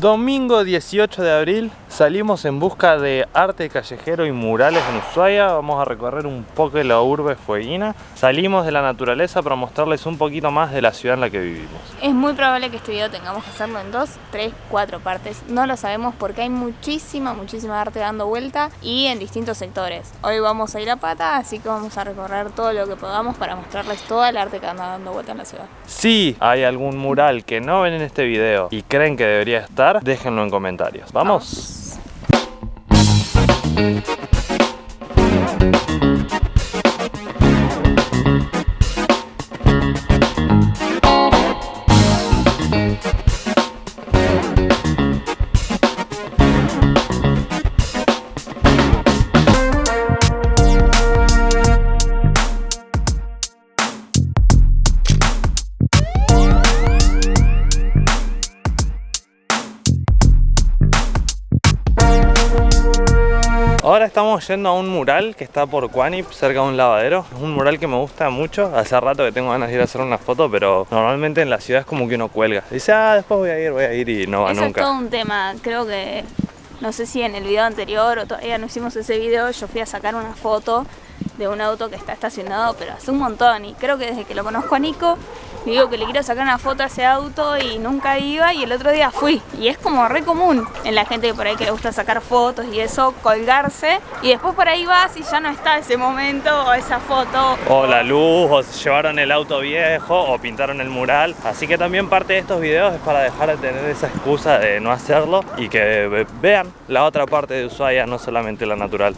Domingo 18 de abril salimos en busca de arte callejero y murales en Ushuaia. Vamos a recorrer un poco de la urbe fueguina. Salimos de la naturaleza para mostrarles un poquito más de la ciudad en la que vivimos. Es muy probable que este video tengamos que hacerlo en dos, tres, cuatro partes. No lo sabemos porque hay muchísima, muchísima arte dando vuelta y en distintos sectores. Hoy vamos a ir a pata, así que vamos a recorrer todo lo que podamos para mostrarles todo el arte que anda dando vuelta en la ciudad. Si hay algún mural que no ven en este video y creen que debería estar, déjenlo en comentarios. ¡Vamos! Thank you. Ahora estamos yendo a un mural que está por Quanip, cerca de un lavadero. Es un mural que me gusta mucho. Hace rato que tengo ganas de ir a hacer una foto, pero normalmente en la ciudad es como que uno cuelga. Dice, ah, después voy a ir, voy a ir y no va Eso nunca. es todo un tema. Creo que, no sé si en el video anterior o todavía no hicimos ese video, yo fui a sacar una foto de un auto que está estacionado, pero hace un montón. Y creo que desde que lo conozco a Nico, digo que le quiero sacar una foto a ese auto y nunca iba y el otro día fui. Y es como re común en la gente por ahí que le gusta sacar fotos y eso, colgarse. Y después por ahí vas y ya no está ese momento o esa foto. O la luz, o llevaron el auto viejo, o pintaron el mural. Así que también parte de estos videos es para dejar de tener esa excusa de no hacerlo y que ve- vean la otra parte de Ushuaia, no solamente la natural.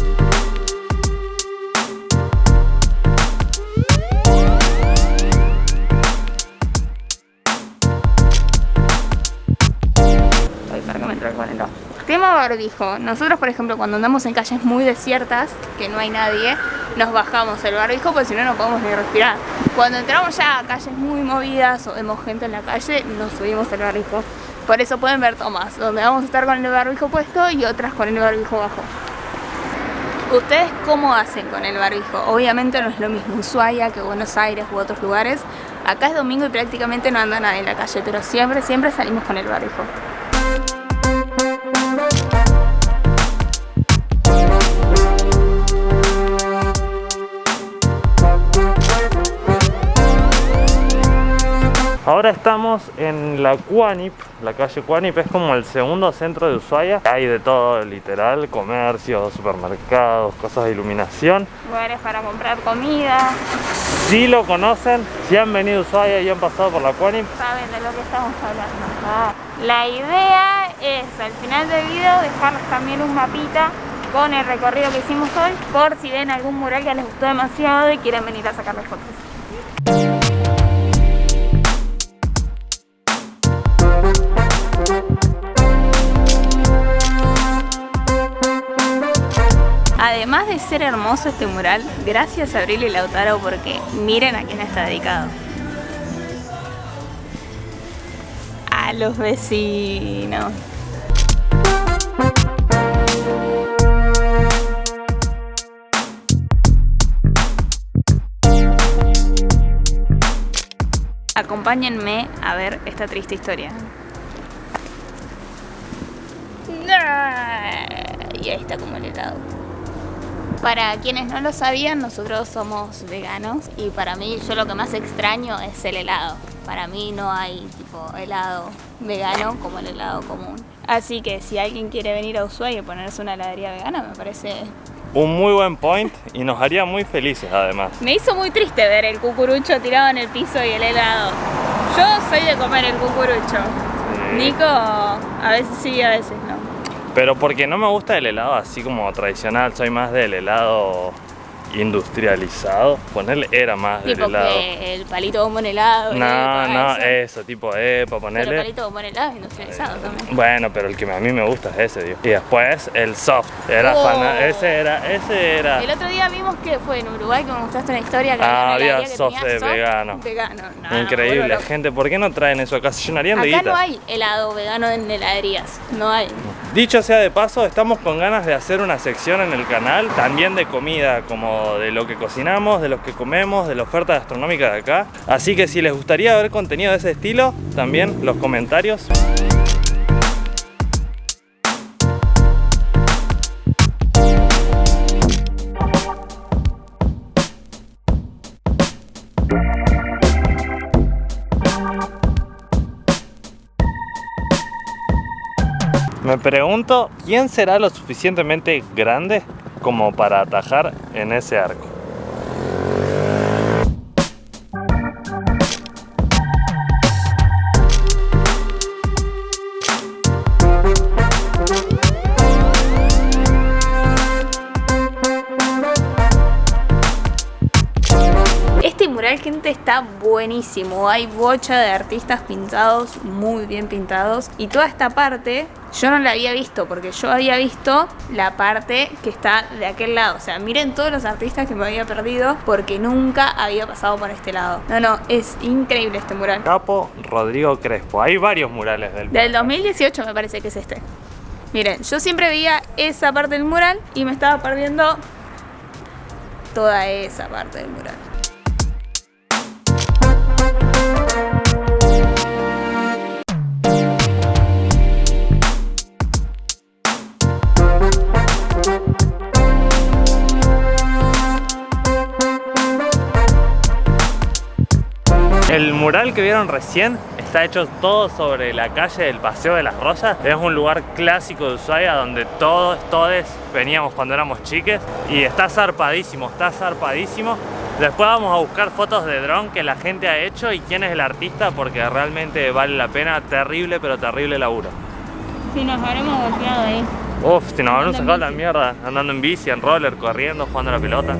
Tema barbijo. Nosotros, por ejemplo, cuando andamos en calles muy desiertas, que no hay nadie, nos bajamos el barbijo porque si no, no podemos ni respirar. Cuando entramos ya a calles muy movidas o vemos gente en la calle, nos subimos el barbijo. Por eso pueden ver tomas, donde vamos a estar con el barbijo puesto y otras con el barbijo bajo. ¿Ustedes cómo hacen con el barbijo? Obviamente no es lo mismo Ushuaia que Buenos Aires u otros lugares. Acá es domingo y prácticamente no anda nadie en la calle, pero siempre, siempre salimos con el barbijo. Ahora estamos en la Cuanip, la calle Cuanip es como el segundo centro de Ushuaia. Hay de todo, literal, comercios, supermercados, cosas de iluminación. Lugares para comprar comida, Si lo conocen, si han venido a Ushuaia y han pasado por la Cuanip, saben de lo que estamos hablando. Ah, La idea es al final del video dejarles también un mapita con el recorrido que hicimos hoy por si ven algún mural que les gustó demasiado y quieren venir a sacarles fotos. Además de ser hermoso este mural, gracias a Abril y Lautaro porque miren a quién está dedicado. A los vecinos. Acompáñenme a ver esta triste historia. Y ahí está como el helado. Para quienes no lo sabían, nosotros somos veganos y para mí yo lo que más extraño es el helado. Para mí no hay tipo helado vegano como el helado común. Así que si alguien quiere venir a Ushuaia y ponerse una heladería vegana, me parece... un muy buen point y nos haría muy felices además. Me hizo muy triste ver el cucurucho tirado en el piso y el helado. Yo soy de comer el cucurucho. Nico, a veces sí, a veces. Pero porque no me gusta el helado así como tradicional, soy más del helado industrializado. Ponerle era más del Tipo helado. que el palito bombo en helado. No, epa, no, eso. eso, tipo epa, Pero el ponerle. palito bombo en helado es industrializado también. Bueno, pero el que a mí me gusta es ese, digo. Y después el soft. Era Oh. fana- ese era, ese era. El otro día vimos que fue en Uruguay que me mostraste una historia que Ah, había, que soft tenía de soft vegano. Vegano, no, Increíble, gente, ¿por qué no traen eso acá? Se llenarían de Acá guita. no hay helado vegano en heladerías, no hay. Dicho sea de paso, estamos con ganas de hacer una sección en el canal, también de comida, como de lo que cocinamos, de lo que comemos, de la oferta gastronómica de acá. Así que si les gustaría ver contenido de ese estilo, también los comentarios. Me pregunto, ¿quién será lo suficientemente grande como para atajar en ese arco? Gente está buenísimo. Hay bocha de artistas pintados, muy bien pintados. Y toda esta parte yo no la había visto, porque yo había visto la parte que está de aquel lado. O sea, miren todos los artistas que me había perdido, porque nunca había pasado por este lado. No, no, es increíble este mural. Capo Rodrigo Crespo. Hay varios murales del Del 2018 me parece que es este. Miren, yo siempre veía esa parte del mural y me estaba perdiendo toda esa parte del mural. El mural que vieron recién está hecho todo sobre la calle del Paseo de las Rosas. Es un lugar clásico de Ushuaia donde todos, veníamos cuando éramos chiques y está zarpadísimo, está zarpadísimo. Después vamos a buscar fotos de dron que la gente ha hecho y quién es el artista porque realmente vale la pena. Terrible, pero terrible laburo. Si nos habremos golpeado ahí. Uf, si nos habremos sacado la mierda andando en bici, en roller, corriendo, jugando a la pelota.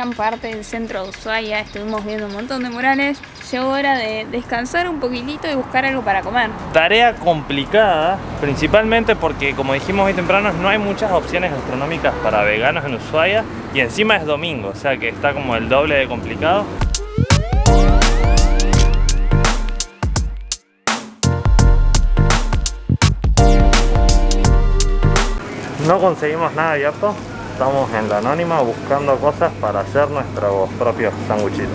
Gran parte del centro de Ushuaia, estuvimos viendo un montón de murales. Llegó hora de descansar un poquitito y buscar algo para comer. Tarea complicada, principalmente porque como dijimos hoy temprano no hay muchas opciones gastronómicas para veganos en Ushuaia y encima es domingo, o sea que está como el doble de complicado. No conseguimos nada abierto, estamos en la anónima buscando cosas para hacer nuestros propios sanguchitos.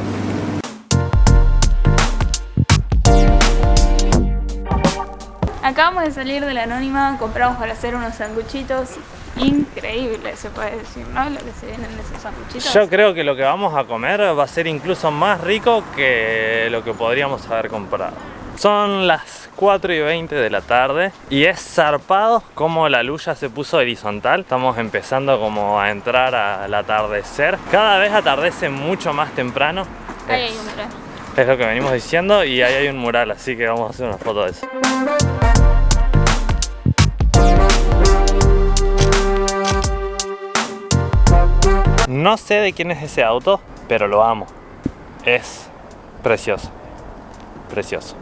Acabamos de salir de la anónima, compramos para hacer unos sanguchitos increíbles, se puede decir, ¿no? Lo que se vienen de esos sanguchitos. Yo creo que lo que vamos a comer va a ser incluso más rico que lo que podríamos haber comprado. Son las 4 y 20 de la tarde y es zarpado como la luz ya se puso horizontal. Estamos empezando como a entrar al atardecer. Cada vez atardece mucho más temprano. Ahí hay un mural. Es lo que venimos diciendo y ahí hay un mural, así que vamos a hacer una foto de eso. No sé de quién es ese auto, pero lo amo. Es precioso. Precioso.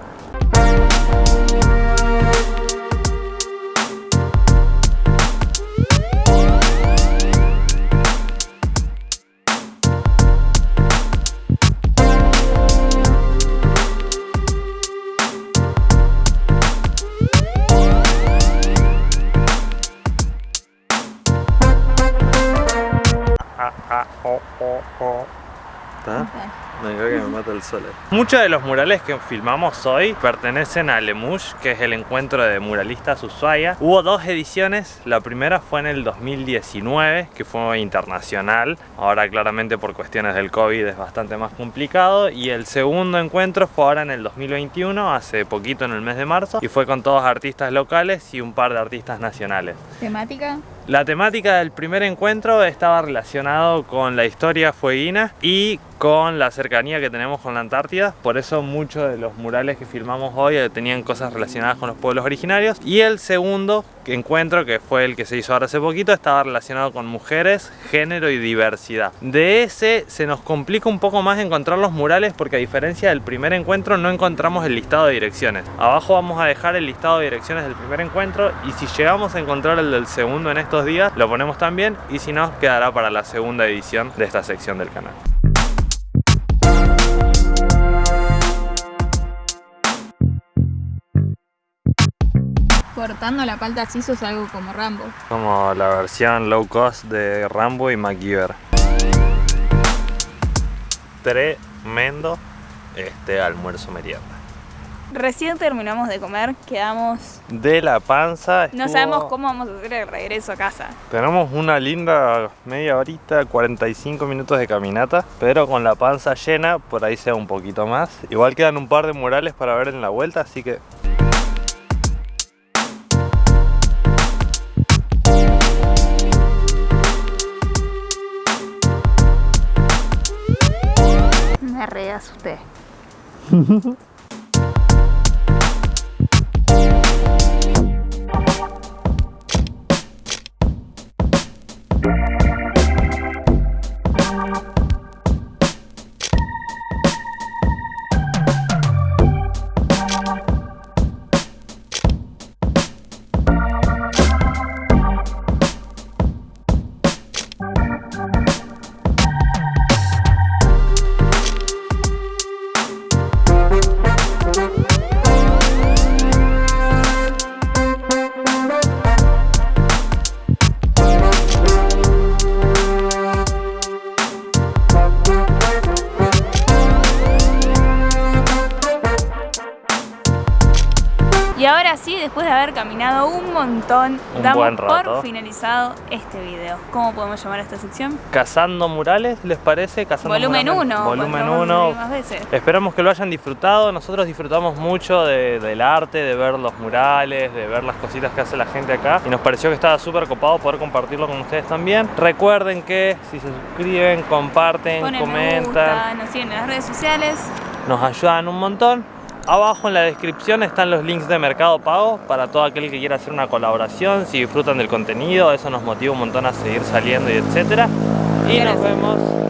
Muchos de los murales que filmamos hoy pertenecen a Lemush, que es el encuentro de muralistas Ushuaia. Hubo dos ediciones, la primera fue en el 2019, que fue internacional. Ahora claramente por cuestiones del COVID es bastante más complicado. Y el segundo encuentro fue ahora en el 2021, hace poquito en el mes de marzo. Y fue con todos artistas locales y un par de artistas nacionales. ¿Temática? La temática del primer encuentro estaba relacionado con la historia fueguina y con la cercanía que tenemos con la Antártida. Por eso muchos de los murales que filmamos hoy eh, tenían cosas relacionadas con los pueblos originarios. Y el segundo encuentro, que fue el que se hizo ahora hace poquito, estaba relacionado con mujeres, género y diversidad. De ese se nos complica un poco más encontrar los murales porque a diferencia del primer encuentro no encontramos el listado de direcciones. Abajo vamos a dejar el listado de direcciones del primer encuentro y si llegamos a encontrar el del segundo en estos días, lo ponemos también y si no, quedará para la segunda edición de esta sección del canal. Cortando la palta así sos algo como Rambo. Como la versión low cost de Rambo y MacGyver. Tremendo este almuerzo merienda. Recién terminamos de comer, quedamos... De la panza. No sabemos cómo vamos a hacer el regreso a casa. Tenemos una linda media horita, 45 minutos de caminata, pero con la panza llena, por ahí sea un poquito más. Igual quedan un par de murales para ver en la vuelta, así que Me re caminado un montón, Un damos buen rato. por finalizado este video. ¿Cómo podemos llamar a esta sección? cazando murales, ¿les parece? Cazando Volumen murales. 1. Volumen 1. más veces. Esperamos que lo hayan disfrutado. Nosotros disfrutamos mucho de- del arte, de ver los murales, de ver las cositas que hace la gente acá. Y nos pareció que estaba súper copado poder compartirlo con ustedes también. Recuerden que si se suscriben, comparten, Ponen me comentan, gusta, nos siguen en las redes sociales. nos ayudan un montón. Abajo en la descripción están los links de Mercado Pago para todo aquel que quiera hacer una colaboración. Si disfrutan del contenido, eso nos motiva un montón a seguir saliendo y etcétera. Y nos vemos